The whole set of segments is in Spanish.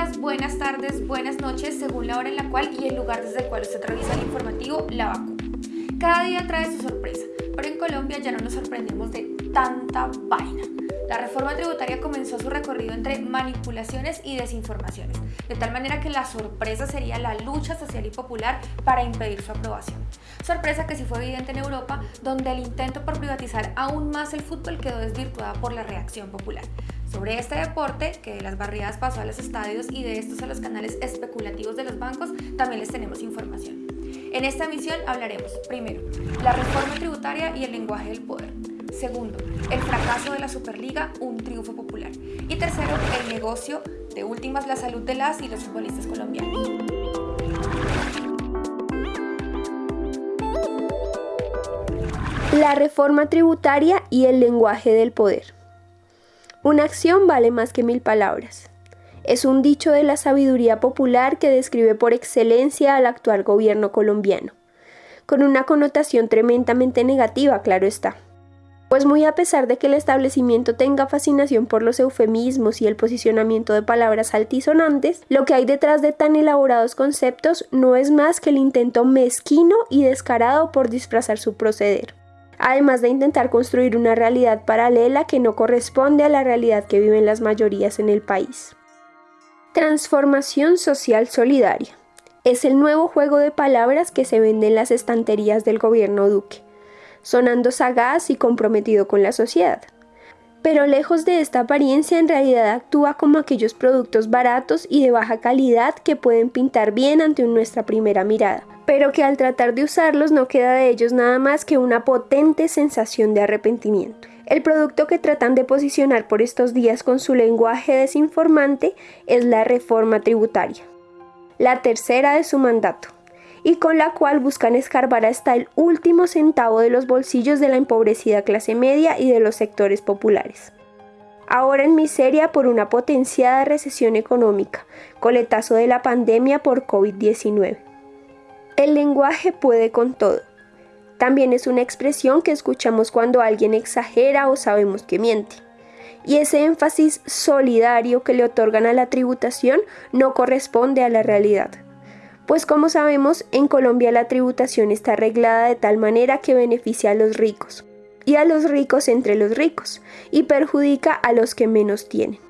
días, buenas tardes, buenas noches, según la hora en la cual y el lugar desde el cual usted revisa el informativo La Vacuna. Cada día trae su sorpresa, pero en Colombia ya no nos sorprendemos de tanta vaina. La reforma tributaria comenzó su recorrido entre manipulaciones y desinformaciones, de tal manera que la sorpresa sería la lucha social y popular para impedir su aprobación. Sorpresa que sí fue evidente en Europa, donde el intento por privatizar aún más el fútbol quedó desvirtuada por la reacción popular. Sobre este deporte, que de las barriadas pasó a los estadios y de estos a los canales especulativos de los bancos, también les tenemos información. En esta emisión hablaremos, primero, la reforma tributaria y el lenguaje del poder. Segundo, el fracaso de la Superliga, un triunfo popular. Y tercero, el negocio, de últimas, la salud de las y los futbolistas colombianos. La reforma tributaria y el lenguaje del poder. Una acción vale más que mil palabras. Es un dicho de la sabiduría popular que describe por excelencia al actual gobierno colombiano, con una connotación tremendamente negativa, claro está. Pues muy a pesar de que el establecimiento tenga fascinación por los eufemismos y el posicionamiento de palabras altisonantes, lo que hay detrás de tan elaborados conceptos no es más que el intento mezquino y descarado por disfrazar su proceder además de intentar construir una realidad paralela que no corresponde a la realidad que viven las mayorías en el país. Transformación social solidaria. Es el nuevo juego de palabras que se vende en las estanterías del gobierno Duque, sonando sagaz y comprometido con la sociedad. Pero lejos de esta apariencia en realidad actúa como aquellos productos baratos y de baja calidad que pueden pintar bien ante nuestra primera mirada, pero que al tratar de usarlos no queda de ellos nada más que una potente sensación de arrepentimiento. El producto que tratan de posicionar por estos días con su lenguaje desinformante es la reforma tributaria, la tercera de su mandato, y con la cual buscan escarbar hasta el último centavo de los bolsillos de la empobrecida clase media y de los sectores populares. Ahora en miseria por una potenciada recesión económica, coletazo de la pandemia por COVID-19. El lenguaje puede con todo. También es una expresión que escuchamos cuando alguien exagera o sabemos que miente. Y ese énfasis solidario que le otorgan a la tributación no corresponde a la realidad. Pues como sabemos, en Colombia la tributación está arreglada de tal manera que beneficia a los ricos, y a los ricos entre los ricos, y perjudica a los que menos tienen.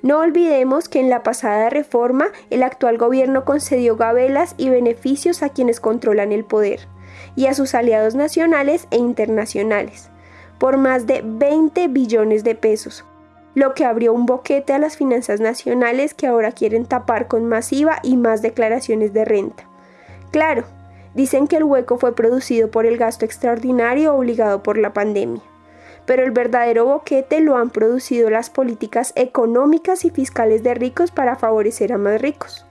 No olvidemos que en la pasada reforma el actual gobierno concedió gabelas y beneficios a quienes controlan el poder y a sus aliados nacionales e internacionales, por más de 20 billones de pesos, lo que abrió un boquete a las finanzas nacionales que ahora quieren tapar con masiva y más declaraciones de renta. Claro, dicen que el hueco fue producido por el gasto extraordinario obligado por la pandemia pero el verdadero boquete lo han producido las políticas económicas y fiscales de ricos para favorecer a más ricos.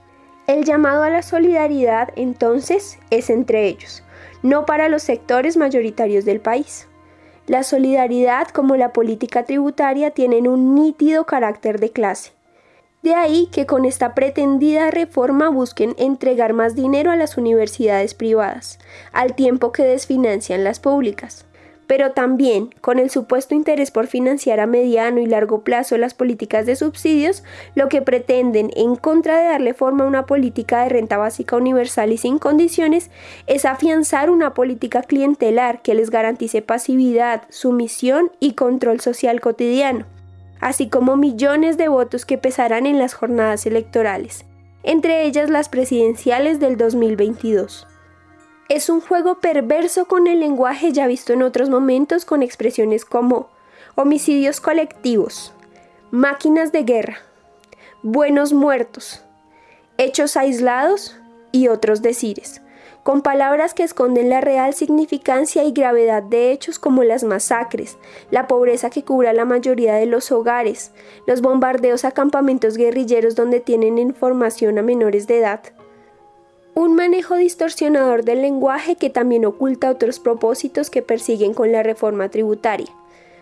El llamado a la solidaridad entonces es entre ellos, no para los sectores mayoritarios del país. La solidaridad como la política tributaria tienen un nítido carácter de clase. De ahí que con esta pretendida reforma busquen entregar más dinero a las universidades privadas, al tiempo que desfinancian las públicas pero también con el supuesto interés por financiar a mediano y largo plazo las políticas de subsidios, lo que pretenden, en contra de darle forma a una política de renta básica universal y sin condiciones, es afianzar una política clientelar que les garantice pasividad, sumisión y control social cotidiano, así como millones de votos que pesarán en las jornadas electorales, entre ellas las presidenciales del 2022. Es un juego perverso con el lenguaje ya visto en otros momentos con expresiones como homicidios colectivos, máquinas de guerra, buenos muertos, hechos aislados y otros decires, con palabras que esconden la real significancia y gravedad de hechos como las masacres, la pobreza que cubre a la mayoría de los hogares, los bombardeos a campamentos guerrilleros donde tienen información a menores de edad, un manejo distorsionador del lenguaje que también oculta otros propósitos que persiguen con la reforma tributaria,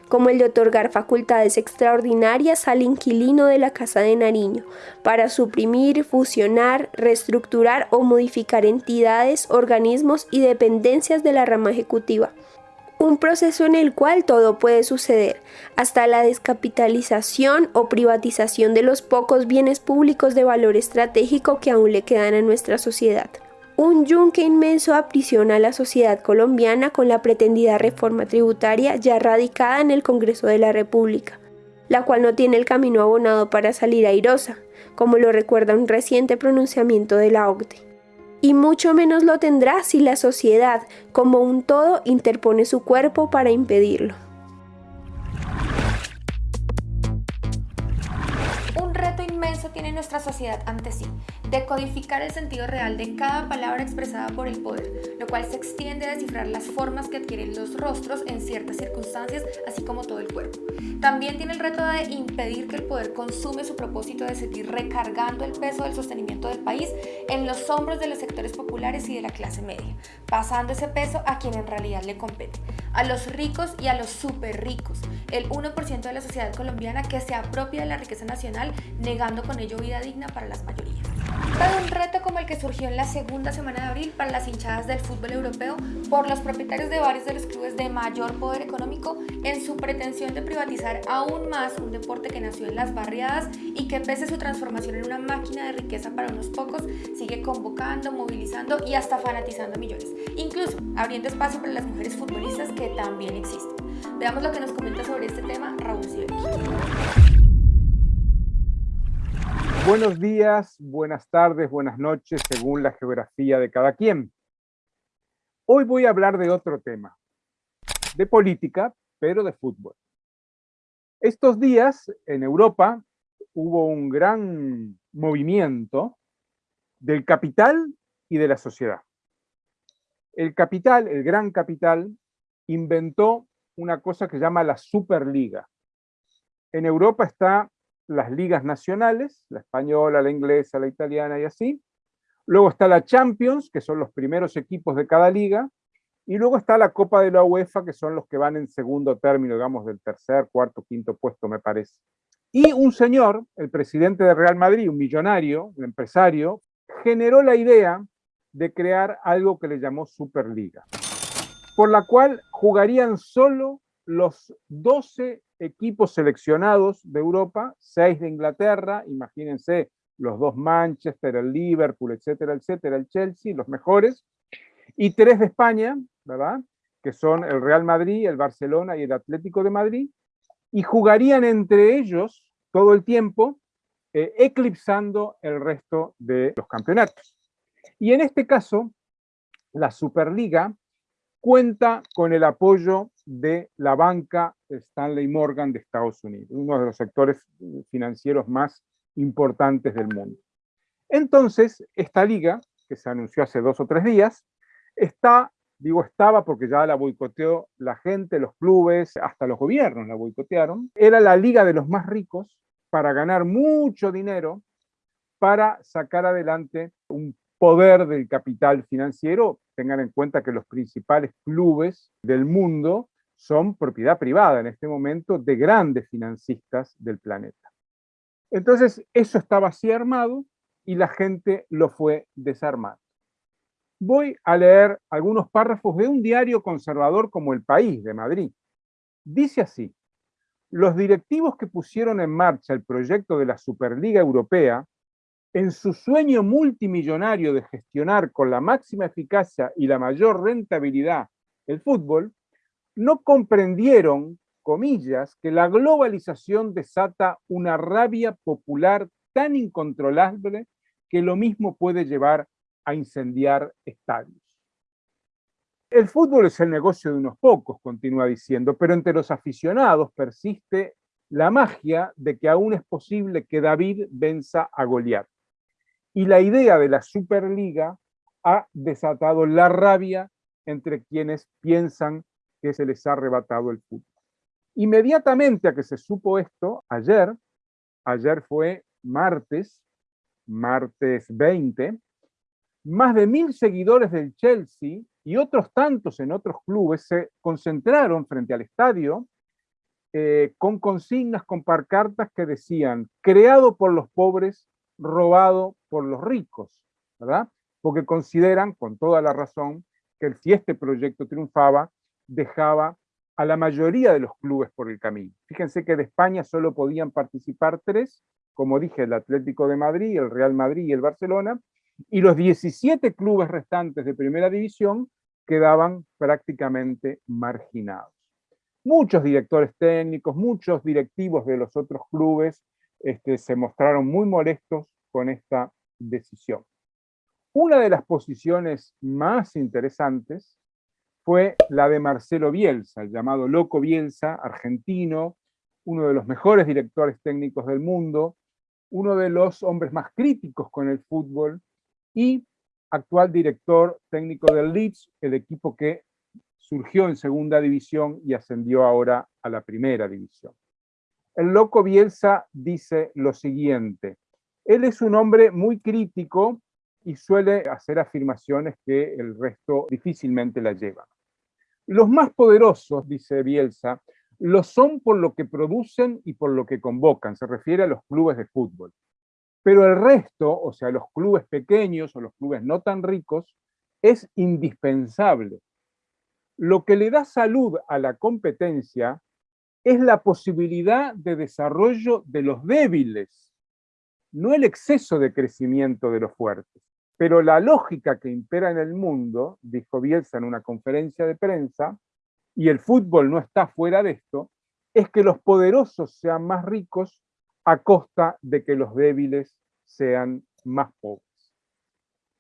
como el de otorgar facultades extraordinarias al inquilino de la Casa de Nariño para suprimir, fusionar, reestructurar o modificar entidades, organismos y dependencias de la rama ejecutiva, un proceso en el cual todo puede suceder, hasta la descapitalización o privatización de los pocos bienes públicos de valor estratégico que aún le quedan a nuestra sociedad. Un yunque inmenso aprisiona a la sociedad colombiana con la pretendida reforma tributaria ya radicada en el Congreso de la República, la cual no tiene el camino abonado para salir airosa, como lo recuerda un reciente pronunciamiento de la OCDE y mucho menos lo tendrá si la sociedad como un todo interpone su cuerpo para impedirlo. Un reto inmenso tiene nuestra sociedad ante sí, decodificar el sentido real de cada palabra expresada por el poder, lo cual se extiende a descifrar las formas que adquieren los rostros en ciertas circunstancias, así como todo el cuerpo. También tiene el reto de impedir que el poder consume su propósito de seguir recargando el peso del sostenimiento del país en los hombros de los sectores populares y de la clase media, pasando ese peso a quien en realidad le compete, a los ricos y a los súper ricos, el 1% de la sociedad colombiana que se apropia de la riqueza nacional, negando con ello vida digna para las mayorías. Todo un reto como el que surgió en la segunda semana de abril para las hinchadas del fútbol europeo por los propietarios de varios de los clubes de mayor poder económico en su pretensión de privatizar aún más un deporte que nació en las barriadas y que pese a su transformación en una máquina de riqueza para unos pocos, sigue convocando, movilizando y hasta fanatizando a millones, incluso abriendo espacio para las mujeres futbolistas que también existen. Veamos lo que nos comenta sobre este tema Raúl Sibeki. Buenos días, buenas tardes, buenas noches, según la geografía de cada quien. Hoy voy a hablar de otro tema, de política, pero de fútbol. Estos días en Europa hubo un gran movimiento del capital y de la sociedad. El capital, el gran capital, inventó una cosa que se llama la Superliga. En Europa está las ligas nacionales, la española, la inglesa, la italiana y así. Luego está la Champions, que son los primeros equipos de cada liga. Y luego está la Copa de la UEFA, que son los que van en segundo término, digamos, del tercer, cuarto, quinto puesto, me parece. Y un señor, el presidente de Real Madrid, un millonario, un empresario, generó la idea de crear algo que le llamó Superliga, por la cual jugarían solo los 12 equipos seleccionados de Europa, 6 de Inglaterra, imagínense los dos Manchester, el Liverpool, etcétera, etcétera, el Chelsea, los mejores, y 3 de España, ¿verdad? Que son el Real Madrid, el Barcelona y el Atlético de Madrid, y jugarían entre ellos todo el tiempo, eh, eclipsando el resto de los campeonatos. Y en este caso, la Superliga cuenta con el apoyo de la banca Stanley Morgan de Estados Unidos, uno de los sectores financieros más importantes del mundo. Entonces, esta liga, que se anunció hace dos o tres días, está, digo estaba porque ya la boicoteó la gente, los clubes, hasta los gobiernos la boicotearon, era la liga de los más ricos para ganar mucho dinero para sacar adelante un poder del capital financiero, tengan en cuenta que los principales clubes del mundo son propiedad privada en este momento de grandes financistas del planeta. Entonces, eso estaba así armado y la gente lo fue desarmando. Voy a leer algunos párrafos de un diario conservador como El País de Madrid. Dice así, los directivos que pusieron en marcha el proyecto de la Superliga Europea en su sueño multimillonario de gestionar con la máxima eficacia y la mayor rentabilidad el fútbol, no comprendieron, comillas, que la globalización desata una rabia popular tan incontrolable que lo mismo puede llevar a incendiar estadios. El fútbol es el negocio de unos pocos, continúa diciendo, pero entre los aficionados persiste la magia de que aún es posible que David venza a Goliat. Y la idea de la Superliga ha desatado la rabia entre quienes piensan que se les ha arrebatado el fútbol. Inmediatamente a que se supo esto, ayer, ayer fue martes, martes 20, más de mil seguidores del Chelsea y otros tantos en otros clubes se concentraron frente al estadio eh, con consignas, con parcartas que decían, creado por los pobres, robado por los ricos, ¿verdad? Porque consideran, con toda la razón, que si este proyecto triunfaba, dejaba a la mayoría de los clubes por el camino. Fíjense que de España solo podían participar tres, como dije, el Atlético de Madrid, el Real Madrid y el Barcelona, y los 17 clubes restantes de primera división quedaban prácticamente marginados. Muchos directores técnicos, muchos directivos de los otros clubes este, se mostraron muy molestos con esta decisión. Una de las posiciones más interesantes fue la de Marcelo Bielsa, llamado Loco Bielsa, argentino, uno de los mejores directores técnicos del mundo, uno de los hombres más críticos con el fútbol y actual director técnico del Leeds, el equipo que surgió en segunda división y ascendió ahora a la primera división. El loco Bielsa dice lo siguiente, él es un hombre muy crítico y suele hacer afirmaciones que el resto difícilmente la llevan. Los más poderosos, dice Bielsa, lo son por lo que producen y por lo que convocan, se refiere a los clubes de fútbol. Pero el resto, o sea, los clubes pequeños o los clubes no tan ricos, es indispensable. Lo que le da salud a la competencia es la posibilidad de desarrollo de los débiles, no el exceso de crecimiento de los fuertes. Pero la lógica que impera en el mundo, dijo Bielsa en una conferencia de prensa, y el fútbol no está fuera de esto, es que los poderosos sean más ricos a costa de que los débiles sean más pobres.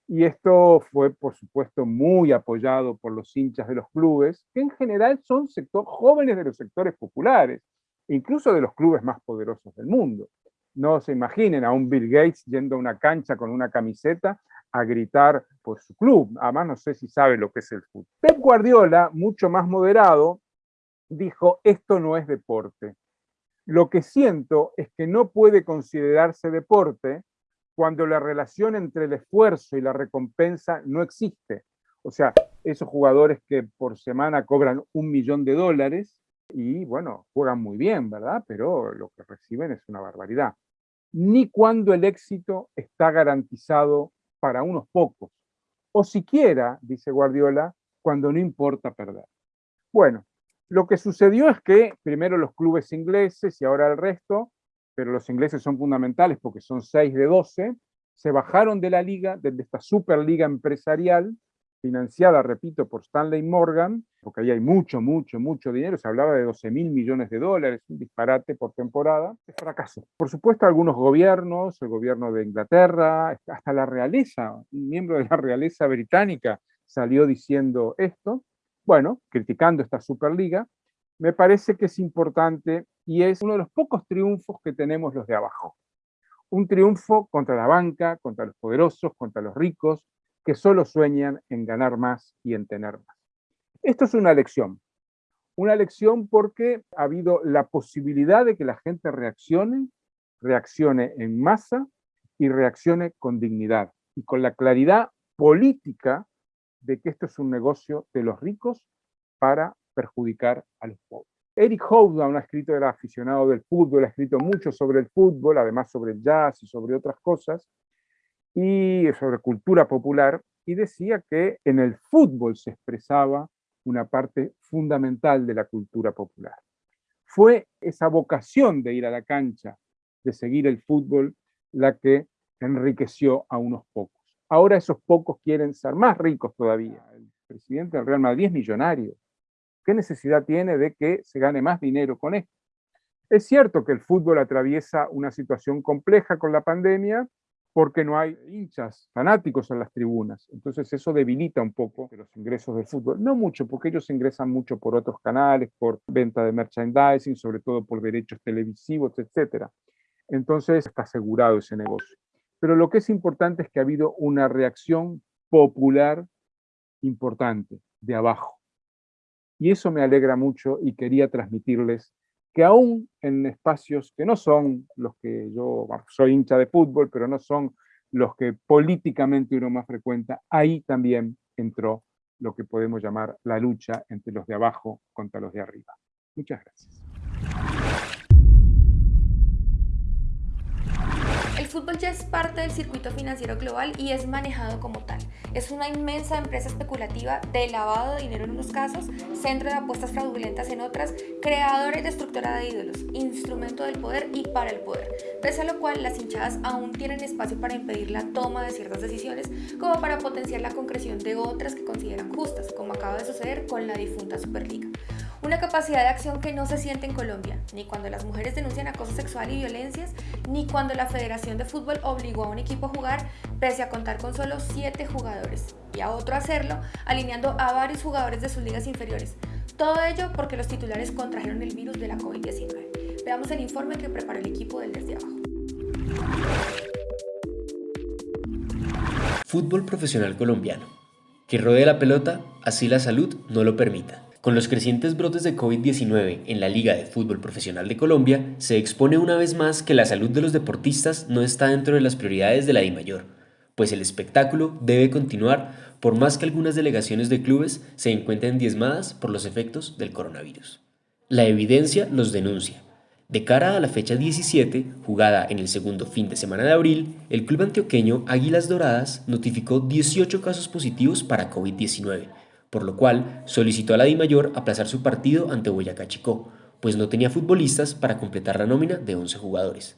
Y esto fue, por supuesto, muy apoyado por los hinchas de los clubes, que en general son sector, jóvenes de los sectores populares, incluso de los clubes más poderosos del mundo. No se imaginen a un Bill Gates yendo a una cancha con una camiseta a gritar por su club. Además, no sé si sabe lo que es el fútbol. Pep Guardiola, mucho más moderado, dijo, esto no es deporte. Lo que siento es que no puede considerarse deporte cuando la relación entre el esfuerzo y la recompensa no existe. O sea, esos jugadores que por semana cobran un millón de dólares y, bueno, juegan muy bien, ¿verdad? Pero lo que reciben es una barbaridad. Ni cuando el éxito está garantizado para unos pocos. O siquiera, dice Guardiola, cuando no importa perder. Bueno, lo que sucedió es que primero los clubes ingleses y ahora el resto pero los ingleses son fundamentales porque son 6 de 12, se bajaron de la liga, de esta superliga empresarial, financiada, repito, por Stanley Morgan, porque ahí hay mucho, mucho, mucho dinero, se hablaba de 12 mil millones de dólares, un disparate por temporada, es fracaso. Por supuesto, algunos gobiernos, el gobierno de Inglaterra, hasta la realeza, un miembro de la realeza británica salió diciendo esto, bueno, criticando esta superliga, me parece que es importante y es uno de los pocos triunfos que tenemos los de abajo. Un triunfo contra la banca, contra los poderosos, contra los ricos, que solo sueñan en ganar más y en tener más. Esto es una lección. Una lección porque ha habido la posibilidad de que la gente reaccione, reaccione en masa y reaccione con dignidad y con la claridad política de que esto es un negocio de los ricos para perjudicar a los pobres. Eric Hobsbawm ha escrito, era aficionado del fútbol, ha escrito mucho sobre el fútbol, además sobre el jazz y sobre otras cosas, y sobre cultura popular, y decía que en el fútbol se expresaba una parte fundamental de la cultura popular. Fue esa vocación de ir a la cancha, de seguir el fútbol, la que enriqueció a unos pocos. Ahora esos pocos quieren ser más ricos todavía. El presidente del Real Madrid es millonario. ¿Qué necesidad tiene de que se gane más dinero con esto? Es cierto que el fútbol atraviesa una situación compleja con la pandemia porque no hay hinchas fanáticos en las tribunas. Entonces eso debilita un poco los ingresos del fútbol. No mucho, porque ellos ingresan mucho por otros canales, por venta de merchandising, sobre todo por derechos televisivos, etc. Entonces está asegurado ese negocio. Pero lo que es importante es que ha habido una reacción popular importante, de abajo. Y eso me alegra mucho y quería transmitirles que aún en espacios que no son los que yo, soy hincha de fútbol, pero no son los que políticamente uno más frecuenta, ahí también entró lo que podemos llamar la lucha entre los de abajo contra los de arriba. Muchas gracias. Fútbol ya es parte del circuito financiero global y es manejado como tal. Es una inmensa empresa especulativa de lavado de dinero en unos casos, centro de apuestas fraudulentas en otras, creadora y destructora de ídolos, instrumento del poder y para el poder. Pese a lo cual, las hinchadas aún tienen espacio para impedir la toma de ciertas decisiones, como para potenciar la concreción de otras que consideran justas, como acaba de suceder con la difunta Superliga. Una capacidad de acción que no se siente en Colombia, ni cuando las mujeres denuncian acoso sexual y violencias, ni cuando la Federación de Fútbol obligó a un equipo a jugar pese a contar con solo 7 jugadores, y a otro a hacerlo alineando a varios jugadores de sus ligas inferiores. Todo ello porque los titulares contrajeron el virus de la COVID-19. Veamos el informe que preparó el equipo del Desde Abajo. Fútbol profesional colombiano. Que rodee la pelota, así la salud no lo permita. Con los crecientes brotes de COVID-19 en la Liga de Fútbol Profesional de Colombia, se expone una vez más que la salud de los deportistas no está dentro de las prioridades de la DIMAYOR, pues el espectáculo debe continuar por más que algunas delegaciones de clubes se encuentren diezmadas por los efectos del coronavirus. La evidencia los denuncia. De cara a la fecha 17, jugada en el segundo fin de semana de abril, el club antioqueño Águilas Doradas notificó 18 casos positivos para COVID-19, por lo cual solicitó a la DIMAYOR aplazar su partido ante Boyacá Chicó, pues no tenía futbolistas para completar la nómina de 11 jugadores.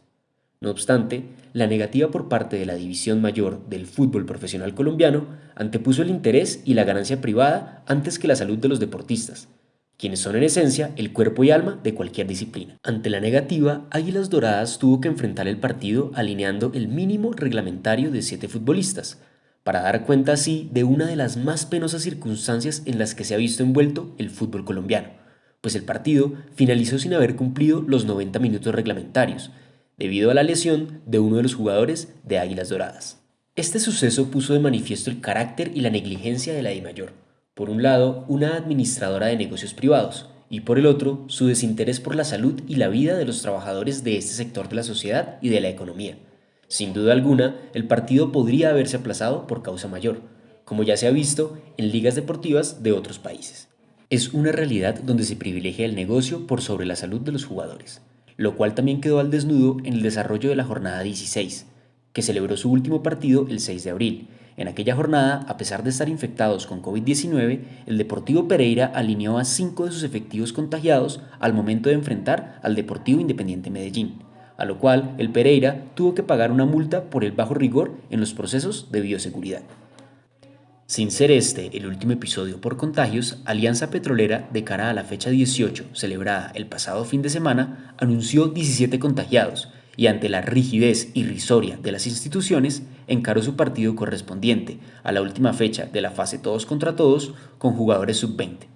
No obstante, la negativa por parte de la División Mayor del fútbol profesional colombiano antepuso el interés y la ganancia privada antes que la salud de los deportistas, quienes son en esencia el cuerpo y alma de cualquier disciplina. Ante la negativa, Águilas Doradas tuvo que enfrentar el partido alineando el mínimo reglamentario de siete futbolistas, para dar cuenta así de una de las más penosas circunstancias en las que se ha visto envuelto el fútbol colombiano, pues el partido finalizó sin haber cumplido los 90 minutos reglamentarios, debido a la lesión de uno de los jugadores de Águilas Doradas. Este suceso puso de manifiesto el carácter y la negligencia de la mayor. Por un lado, una administradora de negocios privados, y por el otro, su desinterés por la salud y la vida de los trabajadores de este sector de la sociedad y de la economía sin duda alguna, el partido podría haberse aplazado por causa mayor, como ya se ha visto en ligas deportivas de otros países. Es una realidad donde se privilegia el negocio por sobre la salud de los jugadores, lo cual también quedó al desnudo en el desarrollo de la jornada 16, que celebró su último partido el 6 de abril. En aquella jornada, a pesar de estar infectados con COVID-19, el Deportivo Pereira alineó a cinco de sus efectivos contagiados al momento de enfrentar al Deportivo Independiente Medellín a lo cual el Pereira tuvo que pagar una multa por el bajo rigor en los procesos de bioseguridad. Sin ser este el último episodio por contagios, Alianza Petrolera, de cara a la fecha 18, celebrada el pasado fin de semana, anunció 17 contagiados y ante la rigidez irrisoria de las instituciones, encaró su partido correspondiente a la última fecha de la fase todos contra todos con jugadores sub-20.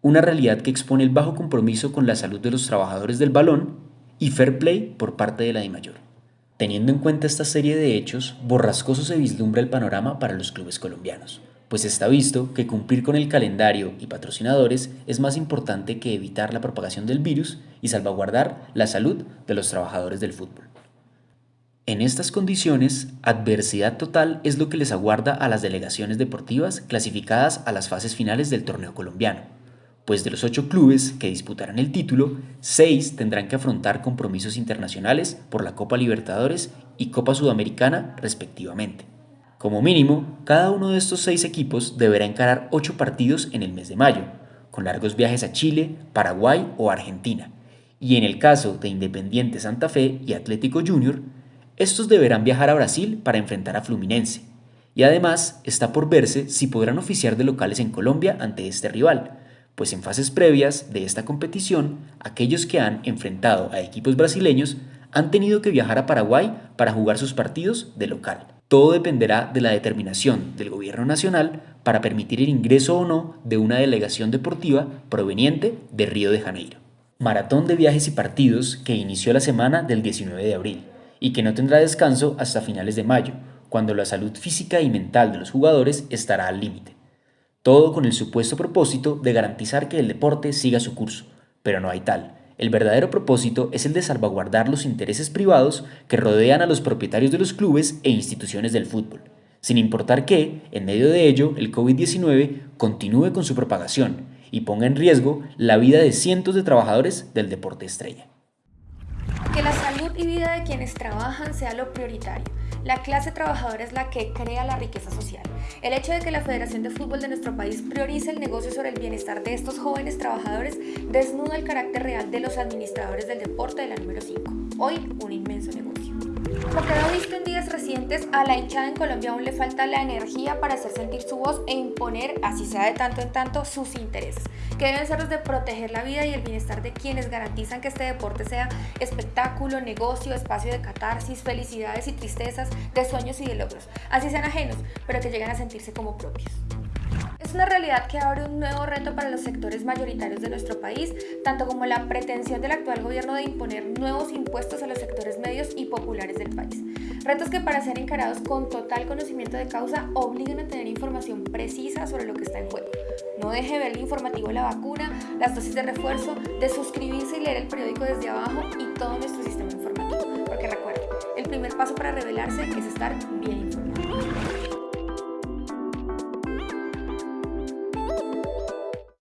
Una realidad que expone el bajo compromiso con la salud de los trabajadores del balón y fair play por parte de la DIMAYOR. Teniendo en cuenta esta serie de hechos, borrascoso se vislumbra el panorama para los clubes colombianos, pues está visto que cumplir con el calendario y patrocinadores es más importante que evitar la propagación del virus y salvaguardar la salud de los trabajadores del fútbol. En estas condiciones, adversidad total es lo que les aguarda a las delegaciones deportivas clasificadas a las fases finales del torneo colombiano pues de los ocho clubes que disputarán el título, seis tendrán que afrontar compromisos internacionales por la Copa Libertadores y Copa Sudamericana respectivamente. Como mínimo, cada uno de estos seis equipos deberá encarar ocho partidos en el mes de mayo, con largos viajes a Chile, Paraguay o Argentina. Y en el caso de Independiente Santa Fe y Atlético Junior, estos deberán viajar a Brasil para enfrentar a Fluminense. Y además está por verse si podrán oficiar de locales en Colombia ante este rival, pues en fases previas de esta competición, aquellos que han enfrentado a equipos brasileños han tenido que viajar a Paraguay para jugar sus partidos de local. Todo dependerá de la determinación del gobierno nacional para permitir el ingreso o no de una delegación deportiva proveniente de Río de Janeiro. Maratón de viajes y partidos que inició la semana del 19 de abril y que no tendrá descanso hasta finales de mayo, cuando la salud física y mental de los jugadores estará al límite. Todo con el supuesto propósito de garantizar que el deporte siga su curso, pero no hay tal. El verdadero propósito es el de salvaguardar los intereses privados que rodean a los propietarios de los clubes e instituciones del fútbol, sin importar que, en medio de ello, el COVID-19 continúe con su propagación y ponga en riesgo la vida de cientos de trabajadores del deporte estrella. Que la salud y vida de quienes trabajan sea lo prioritario. La clase trabajadora es la que crea la riqueza social. El hecho de que la Federación de Fútbol de nuestro país priorice el negocio sobre el bienestar de estos jóvenes trabajadores desnuda el carácter real de los administradores del deporte de la número 5. Hoy, un inmenso negocio. Como quedó visto en días recientes, a la hinchada en Colombia aún le falta la energía para hacer sentir su voz e imponer, así sea de tanto en tanto, sus intereses, que deben ser los de proteger la vida y el bienestar de quienes garantizan que este deporte sea espectáculo, negocio, espacio de catarsis, felicidades y tristezas, de sueños y de logros, así sean ajenos, pero que lleguen a sentirse como propios. Es una realidad que abre un nuevo reto para los sectores mayoritarios de nuestro país, tanto como la pretensión del actual gobierno de imponer nuevos impuestos a los sectores medios y populares del país. Retos que para ser encarados con total conocimiento de causa obligan a tener información precisa sobre lo que está en juego. No deje ver el informativo de la vacuna, las dosis de refuerzo, de suscribirse y leer el periódico desde abajo y todo nuestro sistema informativo. Porque recuerden, el primer paso para revelarse es estar bien informado.